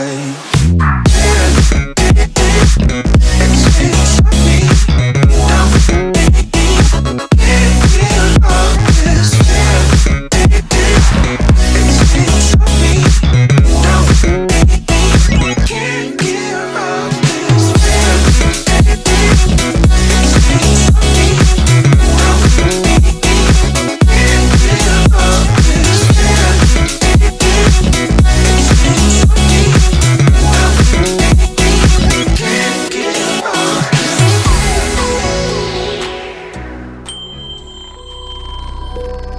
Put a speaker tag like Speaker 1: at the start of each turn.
Speaker 1: right you